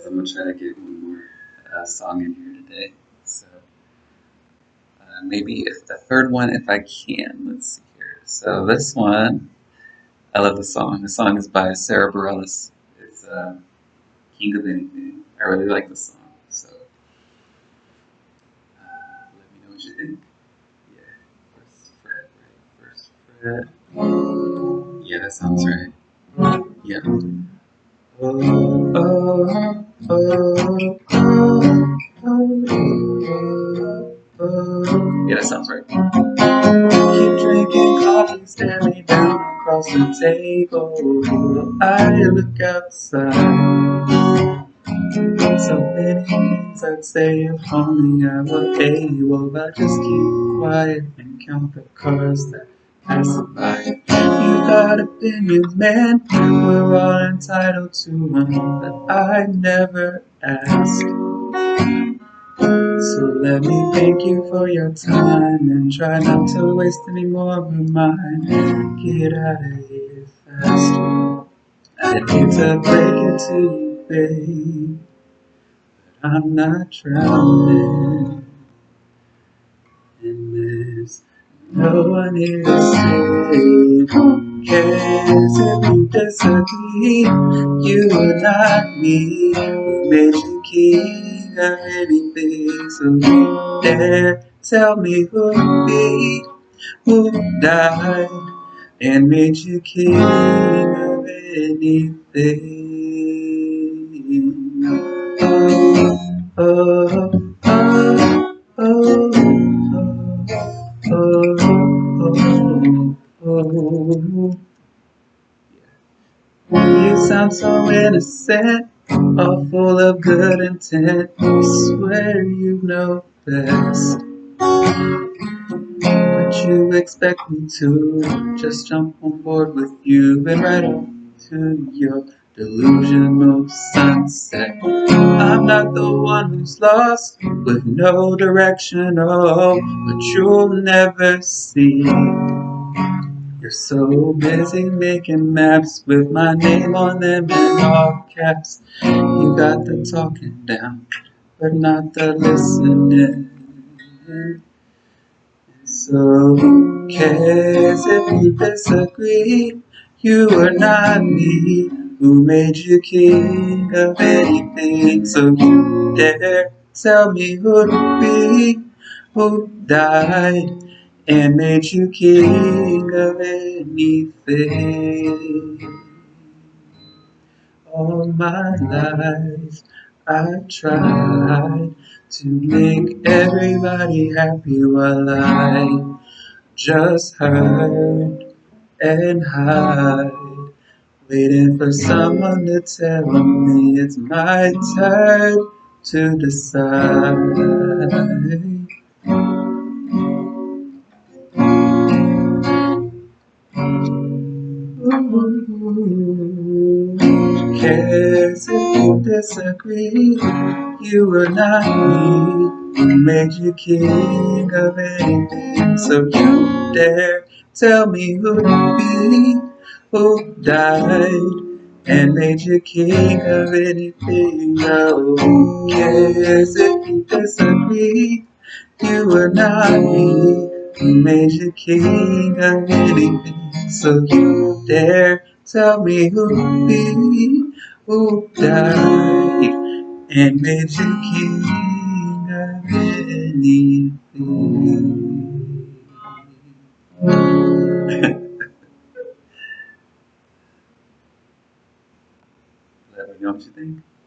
guys, I'm gonna try to get one more uh, song in here today. So uh, maybe if the third one, if I can. Let's see here. So this one, I love the song. The song is by Sara Bareilles. It's uh, King of Anything. I really like the song. So uh, let me know what you think. Yeah, first fret, right? First fret. Yeah, that sounds right. Yeah. Oh, oh, oh. Yeah, that sounds right. Keep drinking coffee, me down across the table. I look outside. So many things I'd say if only I were able, but just keep quiet and count the cars that pass by. Got opinions, man. We're all entitled to one, but I never asked. So let me thank you for your time and try not to waste any more of mine. Get out of here fast. I need to break it to you, babe. But I'm not drowning No one save. Who cares if disagree? You are not me. Made you king of anything? So dare tell me who be? Who died and made you king of anything? Oh, oh, oh, oh, oh, oh. You sound so innocent, all full of good intent. I swear you know best. But you expect me to just jump on board with you and right off to your delusional sunset. I'm not the one who's lost with no direction, oh, but you'll never see. You're so busy making maps with my name on them in all caps. You got the talking down, but not the listening. So who cares if you disagree? You are not me who made you king of anything. So you dare tell me who to be, who died and made you king of anything. All my life I tried to make everybody happy while I just hurt and hide, waiting for someone to tell me it's my turn to decide. Who cares if you disagree? You are not me made you king of anything. So you dare tell me who to be, who died and made you king of anything. Oh, no, who cares if you disagree? You are not me who made you king of anything. So you dare tell me who be, who died and made you king of anything. don't you think?